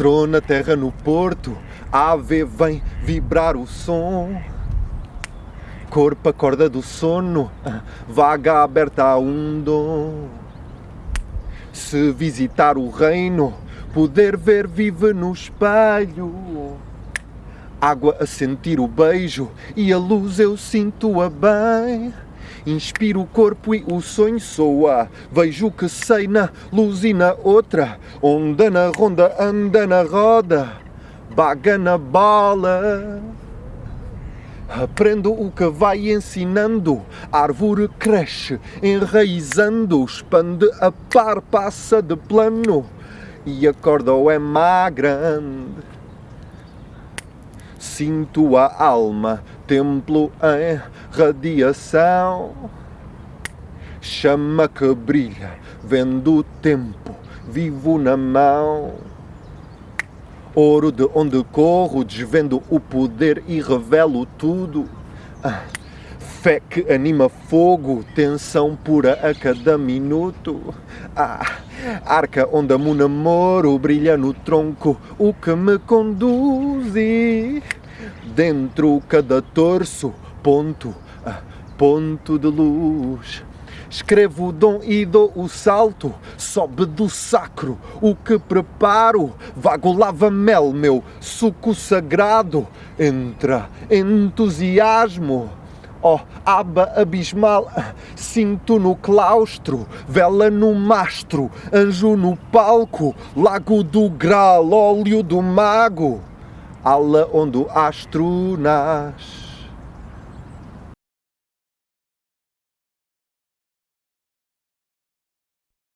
Trona terra no porto, ave vem vibrar o som. Corpo acorda do sono, vaga aberta a um dom. Se visitar o reino, poder ver vive no espelho. Água a sentir o beijo e a luz eu sinto-a bem. Inspiro o corpo e o sonho soa. Vejo que sei na luz e na outra. Onda na ronda, anda na roda. Baga na bola. Aprendo o que vai ensinando, árvore cresce, enraizando, expande a par, passa de plano e a corda é má grande. Sinto a alma, templo em radiação, chama que brilha, vendo o tempo, vivo na mão. Ouro de onde corro, desvendo o poder e revelo tudo. Ah, fé que anima fogo, tensão pura a cada minuto. Ah, arca onde amo namoro, brilha no tronco o que me conduz. Dentro cada torso, ponto, ah, ponto de luz. Escrevo o dom e dou o salto, sobe do sacro o que preparo. Vago lava-mel, meu suco sagrado, entra entusiasmo. Oh, aba abismal, cinto no claustro, vela no mastro, anjo no palco, lago do grau, óleo do mago, ala onde astro nasce.